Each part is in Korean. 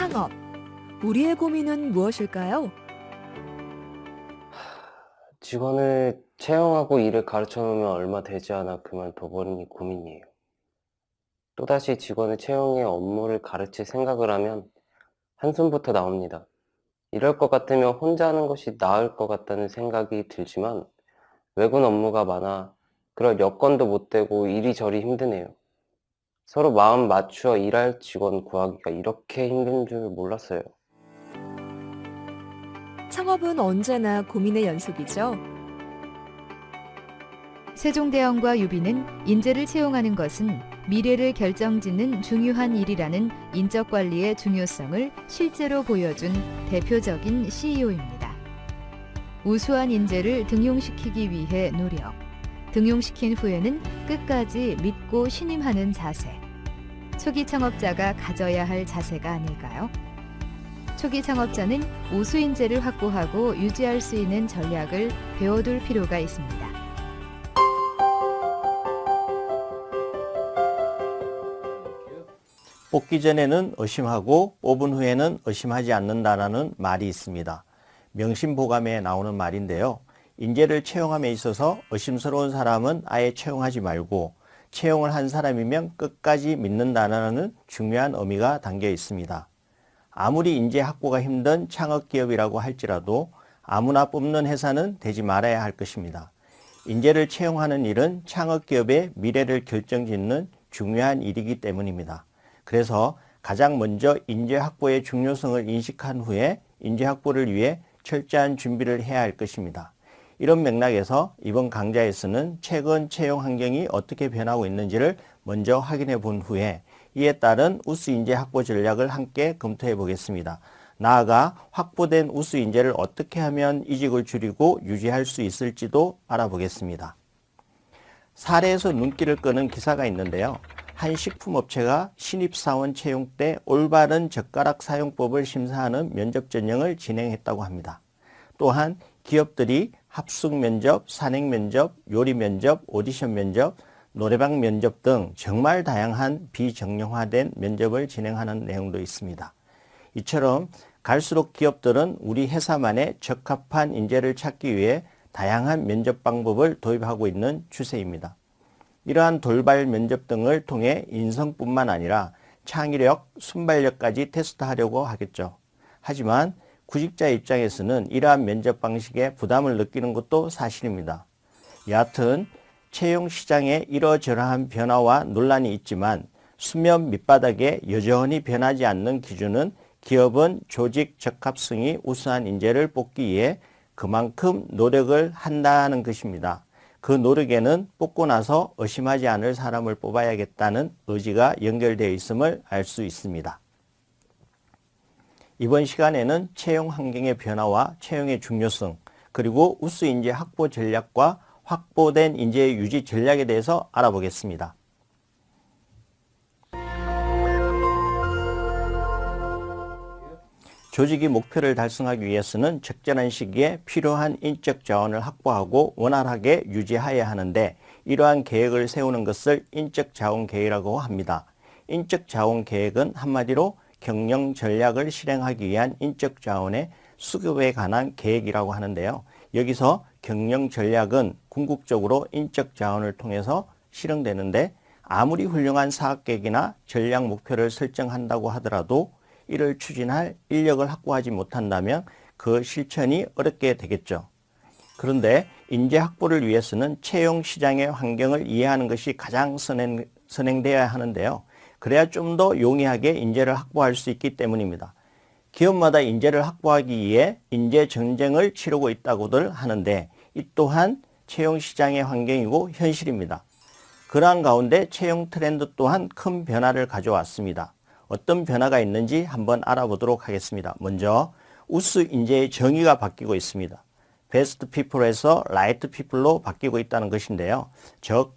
창업. 우리의 고민은 무엇일까요? 직원을 채용하고 일을 가르쳐 놓으면 얼마 되지 않아 그만둬버리니 고민이에요. 또다시 직원을 채용해 업무를 가르칠 생각을 하면 한숨부터 나옵니다. 이럴 것 같으면 혼자 하는 것이 나을 것 같다는 생각이 들지만 외군 업무가 많아 그럴 여건도 못 되고 이리저리 힘드네요. 서로 마음 맞추어 일할 직원 구하기가 이렇게 힘든 줄 몰랐어요. 창업은 언제나 고민의 연속이죠. 세종대왕과 유비는 인재를 채용하는 것은 미래를 결정짓는 중요한 일이라는 인적 관리의 중요성을 실제로 보여준 대표적인 CEO입니다. 우수한 인재를 등용시키기 위해 노력. 등용시킨 후에는 끝까지 믿고 신임하는 자세. 초기 창업자가 가져야 할 자세가 아닐까요? 초기 창업자는 우수 인재를 확보하고 유지할 수 있는 전략을 배워둘 필요가 있습니다. 뽑기 전에는 의심하고 뽑은 후에는 의심하지 않는다라는 말이 있습니다. 명심보감에 나오는 말인데요. 인재를 채용함에 있어서 의심스러운 사람은 아예 채용하지 말고 채용을 한 사람이면 끝까지 믿는다는 중요한 의미가 담겨 있습니다. 아무리 인재 확보가 힘든 창업기업이라고 할지라도 아무나 뽑는 회사는 되지 말아야 할 것입니다. 인재를 채용하는 일은 창업기업의 미래를 결정짓는 중요한 일이기 때문입니다. 그래서 가장 먼저 인재 확보의 중요성을 인식한 후에 인재 확보를 위해 철저한 준비를 해야 할 것입니다. 이런 맥락에서 이번 강좌에서는 최근 채용 환경이 어떻게 변하고 있는지를 먼저 확인해 본 후에 이에 따른 우수 인재 확보 전략을 함께 검토해 보겠습니다. 나아가 확보된 우수 인재를 어떻게 하면 이직을 줄이고 유지할 수 있을지도 알아보겠습니다. 사례에서 눈길을 끄는 기사가 있는데요. 한 식품업체가 신입사원 채용 때 올바른 젓가락 사용법을 심사하는 면접 전형을 진행했다고 합니다. 또한 기업들이 합숙 면접, 산행 면접, 요리 면접, 오디션 면접, 노래방 면접 등 정말 다양한 비정형화된 면접을 진행하는 내용도 있습니다. 이처럼 갈수록 기업들은 우리 회사만의 적합한 인재를 찾기 위해 다양한 면접 방법을 도입하고 있는 추세입니다. 이러한 돌발 면접 등을 통해 인성뿐만 아니라 창의력, 순발력까지 테스트하려고 하겠죠. 하지만 구직자 입장에서는 이러한 면접 방식에 부담을 느끼는 것도 사실입니다. 여하튼 채용 시장에 이러저러한 변화와 논란이 있지만 수면 밑바닥에 여전히 변하지 않는 기준은 기업은 조직 적합성이 우수한 인재를 뽑기 위해 그만큼 노력을 한다는 것입니다. 그 노력에는 뽑고 나서 의심하지 않을 사람을 뽑아야겠다는 의지가 연결되어 있음을 알 수 있습니다. 이번 시간에는 채용 환경의 변화와 채용의 중요성, 그리고 우수 인재 확보 전략과 확보된 인재 유지 전략에 대해서 알아보겠습니다. 조직이 목표를 달성하기 위해서는 적절한 시기에 필요한 인적 자원을 확보하고 원활하게 유지해야 하는데 이러한 계획을 세우는 것을 인적 자원 계획이라고 합니다. 인적 자원 계획은 한마디로 경영 전략을 실행하기 위한 인적 자원의 수급에 관한 계획이라고 하는데요. 여기서 경영 전략은 궁극적으로 인적 자원을 통해서 실행되는데 아무리 훌륭한 사업 계획이나 전략 목표를 설정한다고 하더라도 이를 추진할 인력을 확보하지 못한다면 그 실천이 어렵게 되겠죠. 그런데 인재 확보를 위해서는 채용 시장의 환경을 이해하는 것이 가장 선행, 선행되어야 하는데요. 그래야 좀 더 용이하게 인재를 확보할 수 있기 때문입니다. 기업마다 인재를 확보하기 위해 인재 전쟁을 치르고 있다고들 하는데 이 또한 채용 시장의 환경이고 현실입니다. 그러한 가운데 채용 트렌드 또한 큰 변화를 가져왔습니다. 어떤 변화가 있는지 한번 알아보도록 하겠습니다. 먼저 우수 인재의 정의가 바뀌고 있습니다. best people에서 right people로 바뀌고 있다는 것인데요. 즉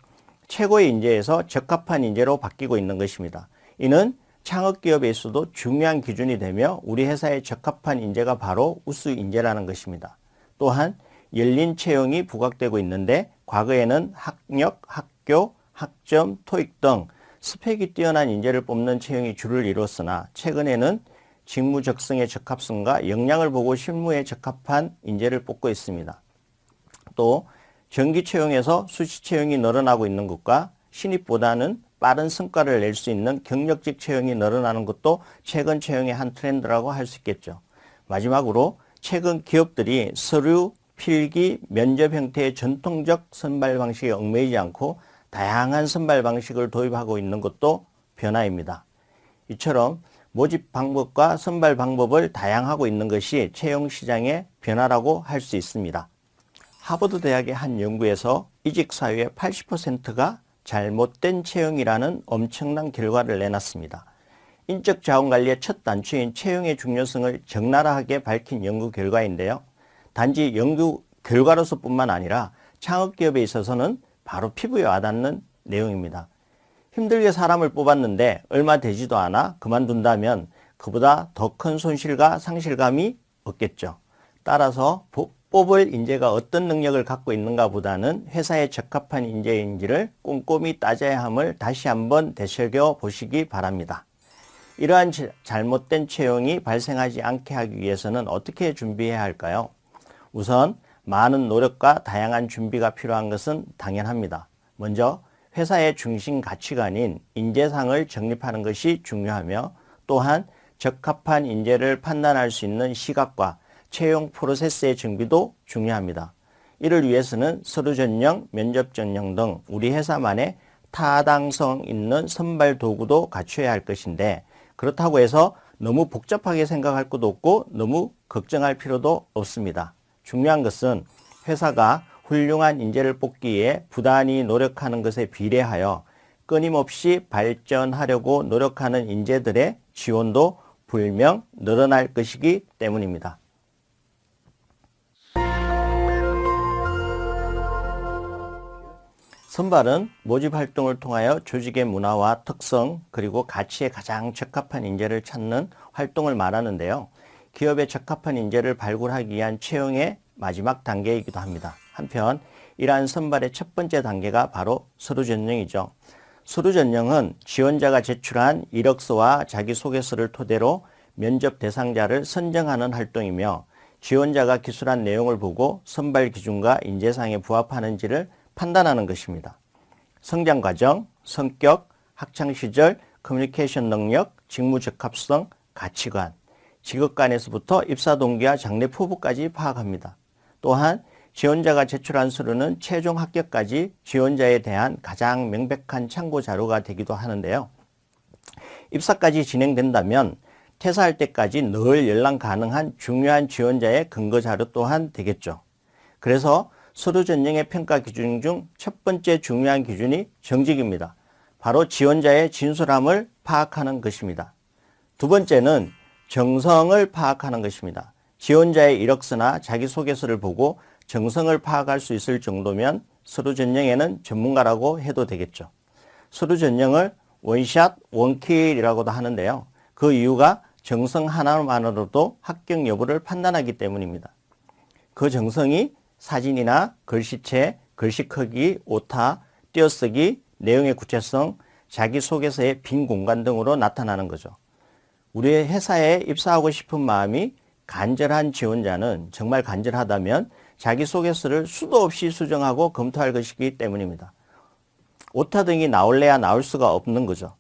최고의 인재에서 적합한 인재로 바뀌고 있는 것입니다. 이는 창업기업에서도 중요한 기준이 되며 우리 회사에 적합한 인재가 바로 우수 인재라는 것입니다. 또한 열린 채용이 부각되고 있는데 과거에는 학력, 학교, 학점, 토익 등 스펙이 뛰어난 인재를 뽑는 채용이 주를 이뤘으나 최근에는 직무 적성의 적합성과 역량을 보고 실무에 적합한 인재를 뽑고 있습니다. 또 정기 채용에서 수시 채용이 늘어나고 있는 것과 신입보다는 빠른 성과를 낼 수 있는 경력직 채용이 늘어나는 것도 최근 채용의 한 트렌드라고 할 수 있겠죠. 마지막으로 최근 기업들이 서류, 필기, 면접 형태의 전통적 선발 방식에 얽매이지 않고 다양한 선발 방식을 도입하고 있는 것도 변화입니다. 이처럼 모집 방법과 선발 방법을 다양하고 있는 것이 채용 시장의 변화라고 할 수 있습니다. 하버드 대학의 한 연구에서 이직 사유의 80%가 잘못된 채용이라는 엄청난 결과를 내놨습니다. 인적 자원 관리의 첫 단추인 채용의 중요성을 적나라하게 밝힌 연구 결과인데요. 단지 연구 결과로서 뿐만 아니라 창업 기업에 있어서는 바로 피부에 와닿는 내용입니다. 힘들게 사람을 뽑았는데 얼마 되지도 않아 그만둔다면 그보다 더 큰 손실과 상실감이 없겠죠. 따라서 뽑을 인재가 어떤 능력을 갖고 있는가 보다는 회사에 적합한 인재인지를 꼼꼼히 따져야 함을 다시 한번 되새겨 보시기 바랍니다. 이러한 잘못된 채용이 발생하지 않게 하기 위해서는 어떻게 준비해야 할까요? 우선 많은 노력과 다양한 준비가 필요한 것은 당연합니다. 먼저 회사의 중심 가치관인 인재상을 정립하는 것이 중요하며 또한 적합한 인재를 판단할 수 있는 시각과 채용 프로세스의 정비도 중요합니다. 이를 위해서는 서류 전형, 면접 전형 등 우리 회사만의 타당성 있는 선발 도구도 갖춰야 할 것인데 그렇다고 해서 너무 복잡하게 생각할 것도 없고 너무 걱정할 필요도 없습니다. 중요한 것은 회사가 훌륭한 인재를 뽑기에 부단히 노력하는 것에 비례하여 끊임없이 발전하려고 노력하는 인재들의 지원도 불명 늘어날 것이기 때문입니다. 선발은 모집 활동을 통하여 조직의 문화와 특성 그리고 가치에 가장 적합한 인재를 찾는 활동을 말하는데요. 기업에 적합한 인재를 발굴하기 위한 채용의 마지막 단계이기도 합니다. 한편 이러한 선발의 첫 번째 단계가 바로 서류 전형이죠. 서류 전형은 지원자가 제출한 이력서와 자기소개서를 토대로 면접 대상자를 선정하는 활동이며 지원자가 기술한 내용을 보고 선발 기준과 인재상에 부합하는지를 판단하는 것입니다. 성장 과정, 성격, 학창 시절, 커뮤니케이션 능력, 직무 적합성, 가치관, 직업관에서부터 입사 동기와 장래 포부까지 파악합니다. 또한 지원자가 제출한 서류는 최종 합격까지 지원자에 대한 가장 명백한 참고 자료가 되기도 하는데요. 입사까지 진행된다면 퇴사할 때까지 늘 연락 가능한 중요한 지원자의 근거 자료 또한 되겠죠. 그래서 서류 전형의 평가 기준 중 첫 번째 중요한 기준이 정직입니다. 바로 지원자의 진솔함을 파악하는 것입니다. 두 번째는 정성을 파악하는 것입니다. 지원자의 이력서나 자기소개서를 보고 정성을 파악할 수 있을 정도면 서류 전형에는 전문가라고 해도 되겠죠. 서류 전형을 원샷, 원킬이라고도 하는데요. 그 이유가 정성 하나만으로도 합격 여부를 판단하기 때문입니다. 그 정성이 사진이나 글씨체, 글씨 크기, 오타, 띄어쓰기, 내용의 구체성, 자기소개서의 빈 공간 등으로 나타나는 거죠. 우리 회사에 입사하고 싶은 마음이 간절한 지원자는 정말 간절하다면 자기소개서를 수도 없이 수정하고 검토할 것이기 때문입니다. 오타 등이 나올래야 나올 수가 없는 거죠.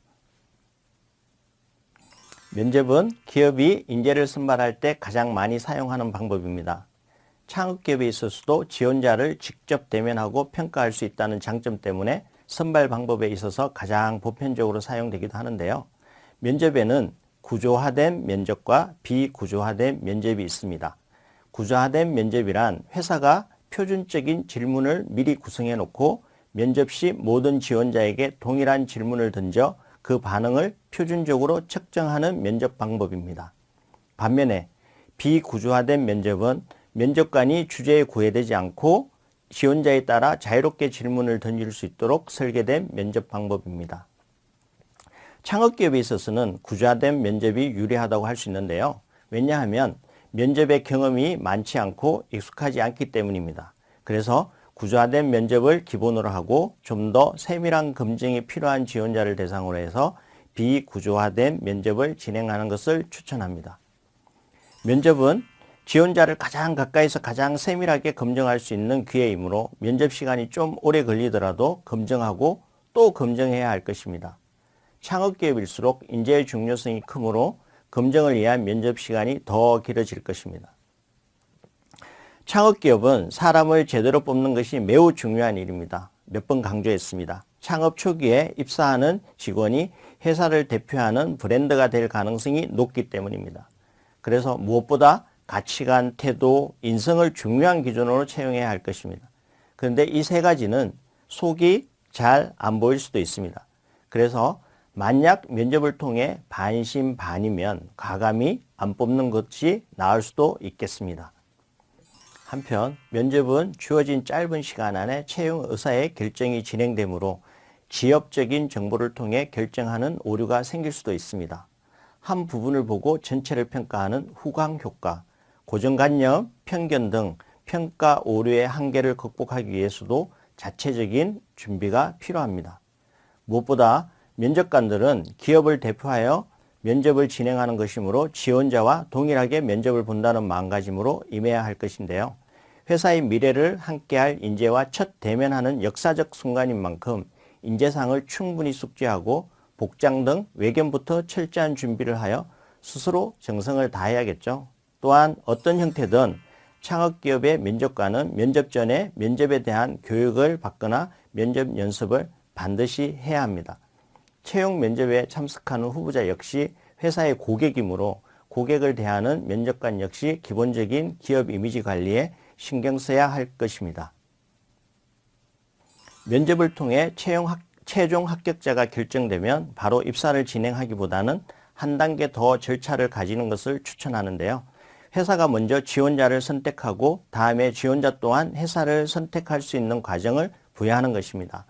면접은 기업이 인재를 선발할 때 가장 많이 사용하는 방법입니다. 창업기업에 있어서도 지원자를 직접 대면하고 평가할 수 있다는 장점 때문에 선발 방법에 있어서 가장 보편적으로 사용되기도 하는데요. 면접에는 구조화된 면접과 비구조화된 면접이 있습니다. 구조화된 면접이란 회사가 표준적인 질문을 미리 구성해 놓고 면접 시 모든 지원자에게 동일한 질문을 던져 그 반응을 표준적으로 측정하는 면접 방법입니다. 반면에 비구조화된 면접은 면접관이 주제에 구애되지 않고 지원자에 따라 자유롭게 질문을 던질 수 있도록 설계된 면접 방법입니다. 창업기업에 있어서는 구조화된 면접이 유리하다고 할 수 있는데요. 왜냐하면 면접의 경험이 많지 않고 익숙하지 않기 때문입니다. 그래서 구조화된 면접을 기본으로 하고 좀 더 세밀한 검증이 필요한 지원자를 대상으로 해서 비구조화된 면접을 진행하는 것을 추천합니다. 면접은 지원자를 가장 가까이서 가장 세밀하게 검증할 수 있는 기회이므로 면접 시간이 좀 오래 걸리더라도 검증하고 또 검증해야 할 것입니다. 창업기업일수록 인재의 중요성이 크므로 검증을 위한 면접 시간이 더 길어질 것입니다. 창업기업은 사람을 제대로 뽑는 것이 매우 중요한 일입니다. 몇 번 강조했습니다. 창업 초기에 입사하는 직원이 회사를 대표하는 브랜드가 될 가능성이 높기 때문입니다. 그래서 무엇보다 가치관, 태도, 인성을 중요한 기준으로 채용해야 할 것입니다. 그런데 이 세 가지는 속이 잘 안 보일 수도 있습니다. 그래서 만약 면접을 통해 반신반이면 과감히 안 뽑는 것이 나을 수도 있겠습니다. 한편 면접은 주어진 짧은 시간 안에 채용 의사의 결정이 진행되므로 지엽적인 정보를 통해 결정하는 오류가 생길 수도 있습니다. 한 부분을 보고 전체를 평가하는 후광 효과, 고정관념, 편견 등 평가 오류의 한계를 극복하기 위해서도 자체적인 준비가 필요합니다. 무엇보다 면접관들은 기업을 대표하여 면접을 진행하는 것이므로 지원자와 동일하게 면접을 본다는 마음가짐으로 임해야 할 것인데요. 회사의 미래를 함께할 인재와 첫 대면하는 역사적 순간인 만큼 인재상을 충분히 숙지하고 복장 등 외견부터 철저한 준비를 하여 스스로 정성을 다해야겠죠. 또한 어떤 형태든 창업기업의 면접관은 면접 전에 면접에 대한 교육을 받거나 면접 연습을 반드시 해야 합니다. 채용 면접에 참석하는 후보자 역시 회사의 고객이므로 고객을 대하는 면접관 역시 기본적인 기업 이미지 관리에 신경 써야 할 것입니다. 면접을 통해 채용 합, 최종 합격자가 결정되면 바로 입사를 진행하기보다는 한 단계 더 절차를 가지는 것을 추천하는데요. 회사가 먼저 지원자를 선택하고 다음에 지원자 또한 회사를 선택할 수 있는 과정을 부여하는 것입니다.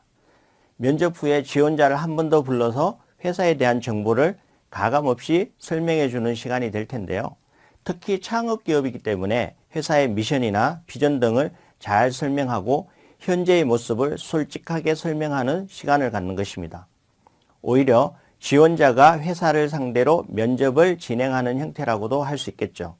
면접 후에 지원자를 한 번 더 불러서 회사에 대한 정보를 가감없이 설명해 주는 시간이 될 텐데요. 특히 창업기업이기 때문에 회사의 미션이나 비전 등을 잘 설명하고 현재의 모습을 솔직하게 설명하는 시간을 갖는 것입니다. 오히려 지원자가 회사를 상대로 면접을 진행하는 형태라고도 할 수 있겠죠.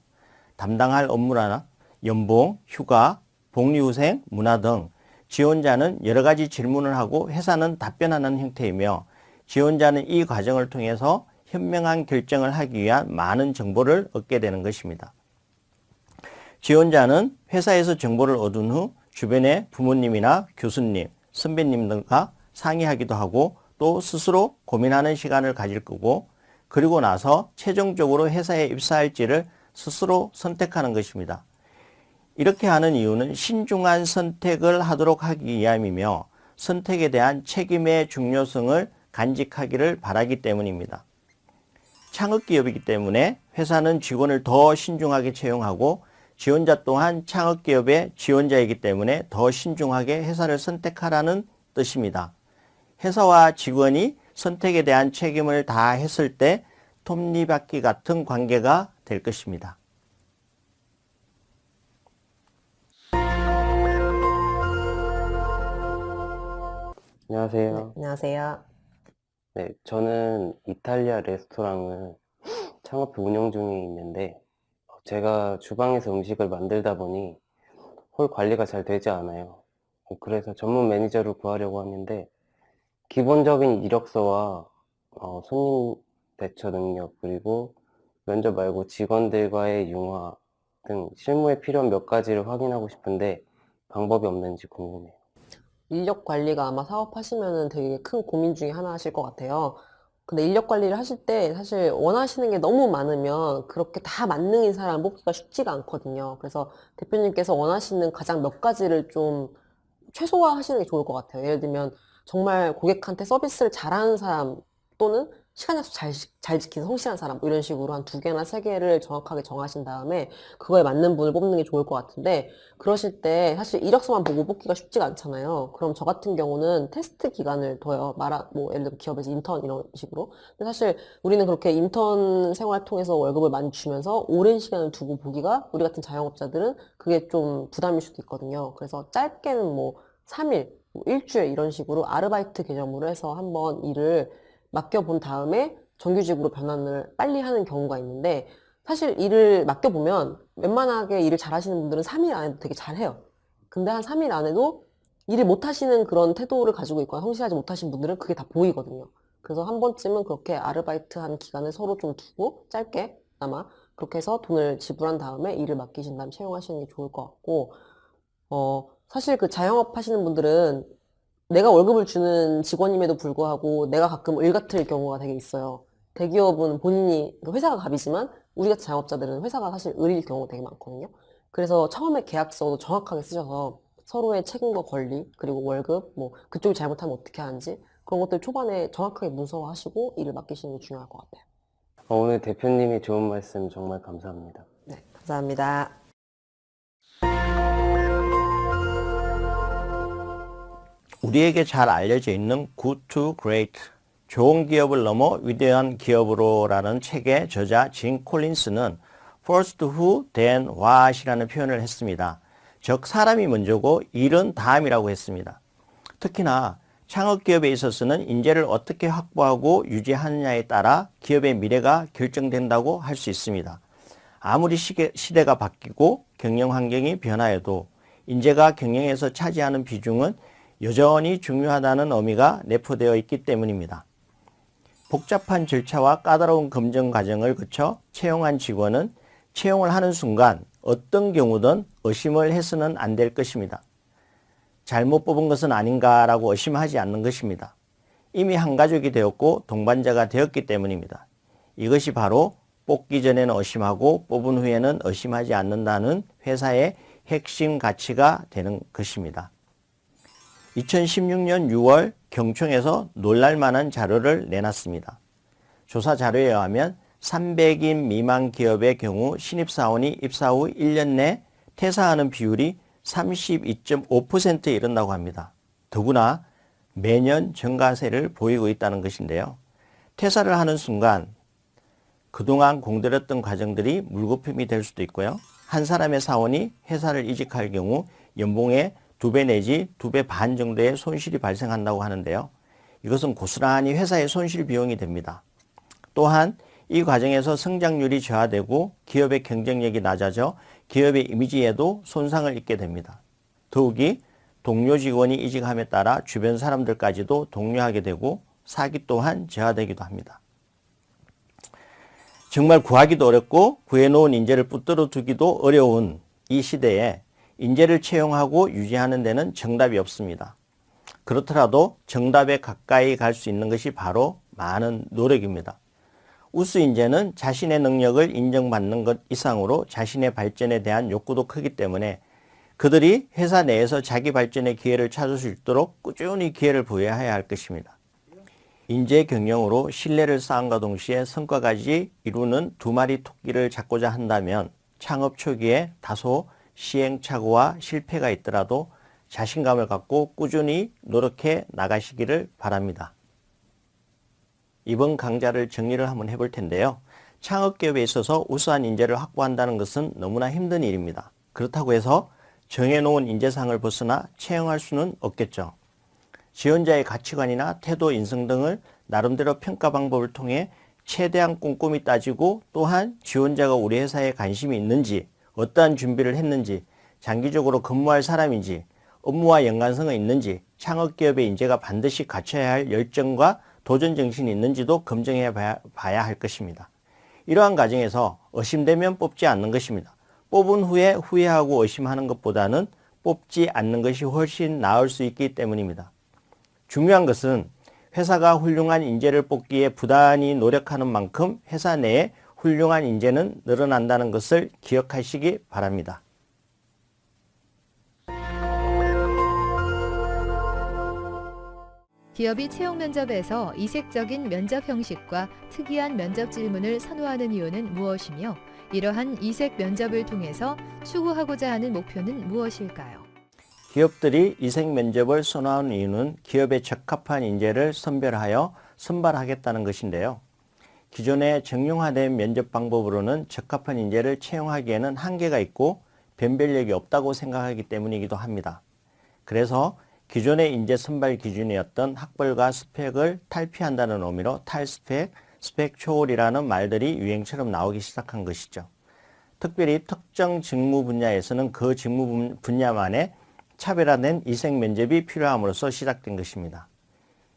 담당할 업무나 연봉, 휴가, 복리후생, 문화 등 지원자는 여러 가지 질문을 하고 회사는 답변하는 형태이며 지원자는 이 과정을 통해서 현명한 결정을 하기 위한 많은 정보를 얻게 되는 것입니다. 지원자는 회사에서 정보를 얻은 후 주변의 부모님이나 교수님, 선배님 등과 상의하기도 하고 또 스스로 고민하는 시간을 가질 거고 그리고 나서 최종적으로 회사에 입사할지를 스스로 선택하는 것입니다. 이렇게 하는 이유는 신중한 선택을 하도록 하기 위함이며 선택에 대한 책임의 중요성을 간직하기를 바라기 때문입니다. 창업기업이기 때문에 회사는 직원을 더 신중하게 채용하고 지원자 또한 창업기업의 지원자이기 때문에 더 신중하게 회사를 선택하라는 뜻입니다. 회사와 직원이 선택에 대한 책임을 다 했을 때 톱니바퀴 같은 관계가 될 것입니다. 안녕하세요. 네, 안녕하세요. 네, 저는 이탈리아 레스토랑을 창업 운영 중에 있는데 어, 제가 주방에서 음식을 만들다 보니 홀 관리가 잘 되지 않아요. 어, 그래서 전문 매니저를 구하려고 하는데 기본적인 이력서와 어, 손님 대처 능력 그리고 면접 말고 직원들과의 융화 등 실무에 필요한 몇 가지를 확인하고 싶은데 방법이 없는지 궁금해요. 인력 관리가 아마 사업하시면은 되게 큰 고민 중에 하나실 것 같아요. 근데 인력 관리를 하실 때 사실 원하시는 게 너무 많으면 그렇게 다 만능인 사람 뽑기가 쉽지가 않거든요. 그래서 대표님께서 원하시는 가장 몇 가지를 좀 최소화 하시는 게 좋을 것 같아요. 예를 들면 정말 고객한테 서비스를 잘하는 사람 또는 시간 약속 잘, 지- 잘 지키는 성실한 사람 뭐 이런 식으로 한 두 개나 세 개를 정확하게 정하신 다음에 그거에 맞는 분을 뽑는 게 좋을 것 같은데 그러실 때 사실 이력서만 보고 뽑기가 쉽지가 않잖아요. 그럼 저 같은 경우는 테스트 기간을 둬요. 말아, 뭐, 예를 들어 기업에서 인턴 이런 식으로. 근데 사실 우리는 그렇게 인턴 생활 통해서 월급을 많이 주면서 오랜 시간을 두고 보기가 우리 같은 자영업자들은 그게 좀 부담일 수도 있거든요. 그래서 짧게는 뭐 3일, 뭐 일주일 이런 식으로 아르바이트 개념으로 해서 한번 일을 맡겨본 다음에 정규직으로 변환을 빨리 하는 경우가 있는데 사실 일을 맡겨보면 웬만하게 일을 잘하시는 분들은 3일 안에도 되게 잘해요. 근데 한 3일 안에도 일을 못하시는 그런 태도를 가지고 있거나 성실하지 못하신 분들은 그게 다 보이거든요. 그래서 한 번쯤은 그렇게 아르바이트 한 기간을 서로 좀 두고 짧게 아마 그렇게 해서 돈을 지불한 다음에 일을 맡기신 다음 채용하시는 게 좋을 것 같고 어 사실 그 자영업 하시는 분들은 내가 월급을 주는 직원임에도 불구하고 내가 가끔 일 같을 경우가 되게 있어요. 대기업은 본인이 그 회사가 갑이지만 우리 같은 자영업자들은 회사가 사실 을일 경우가 되게 많거든요. 그래서 처음에 계약서도 정확하게 쓰셔서 서로의 책임과 권리 그리고 월급 뭐 그쪽이 잘못하면 어떻게 하는지 그런 것들 초반에 정확하게 문서화하시고 일을 맡기시는 게 중요할 것 같아요. 어, 오늘 대표님이 좋은 말씀 정말 감사합니다. 네, 감사합니다. 우리에게 잘 알려져 있는 Good to Great, 좋은 기업을 넘어 위대한 기업으로 라는 책의 저자 진 콜린스는 First who, then what이라는 표현을 했습니다. 즉 사람이 먼저고 일은 다음이라고 했습니다. 특히나 창업기업에 있어서는 인재를 어떻게 확보하고 유지하느냐에 따라 기업의 미래가 결정된다고 할 수 있습니다. 아무리 시대가 바뀌고 경영 환경이 변화해도 인재가 경영에서 차지하는 비중은 여전히 중요하다는 의미가 내포되어 있기 때문입니다. 복잡한 절차와 까다로운 검증 과정을 거쳐 채용한 직원은 채용을 하는 순간 어떤 경우든 의심을 해서는 안 될 것입니다. 잘못 뽑은 것은 아닌가라고 의심하지 않는 것입니다. 이미 한 가족이 되었고 동반자가 되었기 때문입니다. 이것이 바로 뽑기 전에는 의심하고 뽑은 후에는 의심하지 않는다는 회사의 핵심 가치가 되는 것입니다. 2016년 6월 경총에서 놀랄만한 자료를 내놨습니다. 조사 자료에 의하면 300인 미만 기업의 경우 신입사원이 입사 후 1년 내 퇴사하는 비율이 32.5%에 이른다고 합니다. 더구나 매년 증가세를 보이고 있다는 것인데요. 퇴사를 하는 순간 그동안 공들였던 과정들이 물거품이 될 수도 있고요. 한 사람의 사원이 회사를 이직할 경우 연봉의 두 배 내지 두 배 반 정도의 손실이 발생한다고 하는데요. 이것은 고스란히 회사의 손실 비용이 됩니다. 또한 이 과정에서 성장률이 저하되고 기업의 경쟁력이 낮아져 기업의 이미지에도 손상을 입게 됩니다. 더욱이 동료 직원이 이직함에 따라 주변 사람들까지도 동료하게 되고 사기 또한 저하되기도 합니다. 정말 구하기도 어렵고 구해놓은 인재를 붙들어 두기도 어려운 이 시대에 인재를 채용하고 유지하는 데는 정답이 없습니다. 그렇더라도 정답에 가까이 갈 수 있는 것이 바로 많은 노력입니다. 우수 인재는 자신의 능력을 인정받는 것 이상으로 자신의 발전에 대한 욕구도 크기 때문에 그들이 회사 내에서 자기 발전의 기회를 찾을 수 있도록 꾸준히 기회를 부여해야 할 것입니다. 인재 경영으로 신뢰를 쌓음과 동시에 성과까지 이루는 두 마리 토끼를 잡고자 한다면 창업 초기에 다소 시행착오와 실패가 있더라도 자신감을 갖고 꾸준히 노력해 나가시기를 바랍니다. 이번 강좌를 정리를 한번 해볼 텐데요. 창업기업에 있어서 우수한 인재를 확보한다는 것은 너무나 힘든 일입니다. 그렇다고 해서 정해놓은 인재상을 벗어나 채용할 수는 없겠죠. 지원자의 가치관이나 태도, 인성 등을 나름대로 평가 방법을 통해 최대한 꼼꼼히 따지고 또한 지원자가 우리 회사에 관심이 있는지 어떠한 준비를 했는지 장기적으로 근무할 사람인지 업무와 연관성이 있는지 창업기업의 인재가 반드시 갖춰야 할 열정과 도전 정신이 있는지도 검증해 봐야 할 것입니다. 이러한 과정에서 의심되면 뽑지 않는 것입니다. 뽑은 후에 후회하고 의심하는 것보다는 뽑지 않는 것이 훨씬 나을 수 있기 때문입니다. 중요한 것은 회사가 훌륭한 인재를 뽑기에 부단히 노력하는 만큼 회사 내에 훌륭한 인재는 늘어난다는 것을 기억하시기 바랍니다. 기업이 채용 면접에서 이색적인 면접 형식과 특이한 면접 질문을 선호하는 이유는 무엇이며 이러한 이색 면접을 통해서 추구하고자 하는 목표는 무엇일까요? 기업들이 이색 면접을 선호하는 이유는 기업에 적합한 인재를 선별하여 선발하겠다는 것인데요. 기존의 정형화된 면접 방법으로는 적합한 인재를 채용하기에는 한계가 있고 변별력이 없다고 생각하기 때문이기도 합니다. 그래서 기존의 인재 선발 기준이었던 학벌과 스펙을 탈피한다는 의미로 탈스펙, 스펙 초월이라는 말들이 유행처럼 나오기 시작한 것이죠. 특별히 특정 직무 분야에서는 그 직무 분- 분야만의 차별화된 이생 면접이 필요함으로써 시작된 것입니다.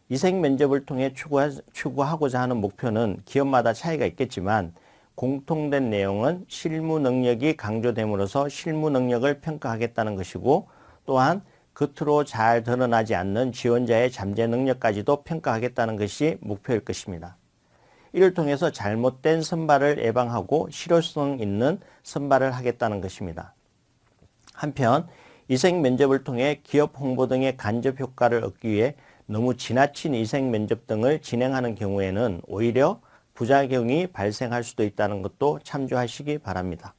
이생 면접을 통해 추구하, 추구하고자 하는 목표는 기업마다 차이가 있겠지만 공통된 내용은 실무 능력이 강조됨으로써 실무 능력을 평가하겠다는 것이고 또한 겉으로 잘 드러나지 않는 지원자의 잠재 능력까지도 평가하겠다는 것이 목표일 것입니다. 이를 통해서 잘못된 선발을 예방하고 실효성 있는 선발을 하겠다는 것입니다. 한편 이생 면접을 통해 기업 홍보 등의 간접 효과를 얻기 위해 너무 지나친 이생 면접 등을 진행하는 경우에는 오히려 부작용이 발생할 수도 있다는 것도 참조하시기 바랍니다.